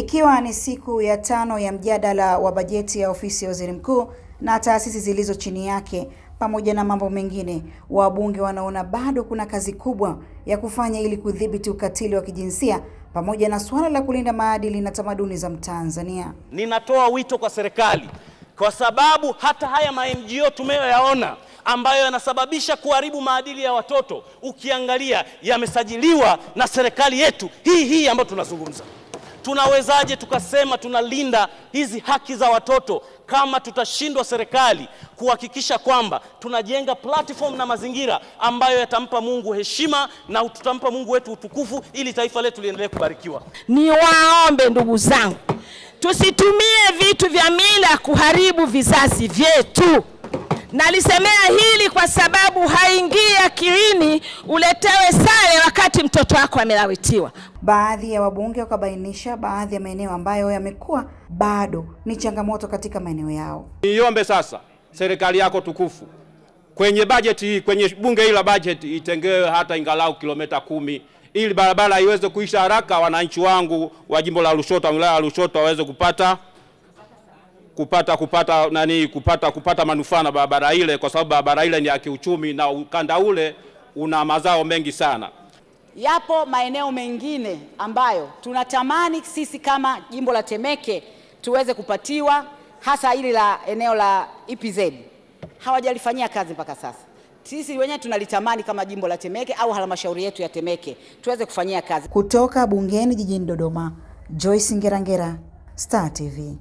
Ikiwa ni siku ya tano ya mjadala wa bajeti ya ofisi ya waziri mkuu na taasisi zilizo chini yake pamoja na mambo mengine, wabunge wanaona bado kuna kazi kubwa ya kufanya ili kudhibiti ukatili wa kijinsia pamoja na suala la kulinda maadili na tamaduni za Mtanzania. Ninatoa wito kwa serikali, kwa sababu hata haya ma NGO tumeyoyaona ambayo yanasababisha kuharibu maadili ya watoto, ukiangalia yamesajiliwa na serikali yetu hii hii ambayo tunazungumza. Tunawezaje tukasema tunalinda hizi haki za watoto kama tutashindwa serikali kuhakikisha kwamba tunajenga platform na mazingira ambayo yatampa Mungu heshima na tutampa Mungu wetu utukufu ili taifa letu liendelee kubarikiwa. Ni waombe ndugu zangu, tusitumie vitu vya mila kuharibu vizazi vyetu. Nalisemea hili kwa sababu haingii akilini uletewe sare wakati mtoto wako amelawitiwa. Baadhi ya wabunge wakabainisha baadhi ya maeneo ambayo yamekuwa bado ni changamoto katika maeneo yao. Niombe sasa serikali yako tukufu kwenye bajeti hii, kwenye bunge hili la bajeti itengewe hata ingalau kilomita kumi ili barabara iweze kuisha haraka, wananchi wangu wa jimbo la Lushoto, wilaya ya Lushoto waweze kupata kupata kupata nani kupata kupata manufaa na barabara ile, kwa sababu barabara ile ni ya kiuchumi na ukanda ule una mazao mengi sana. Yapo maeneo mengine ambayo tunatamani sisi kama jimbo la Temeke tuweze kupatiwa, hasa hili la eneo la EPZ hawajalifanyia kazi mpaka sasa. Sisi wenyewe tunalitamani kama jimbo la Temeke au halmashauri yetu ya Temeke tuweze kufanyia kazi. Kutoka bungeni jijini Dodoma, Joyce Ngerangera, Star TV.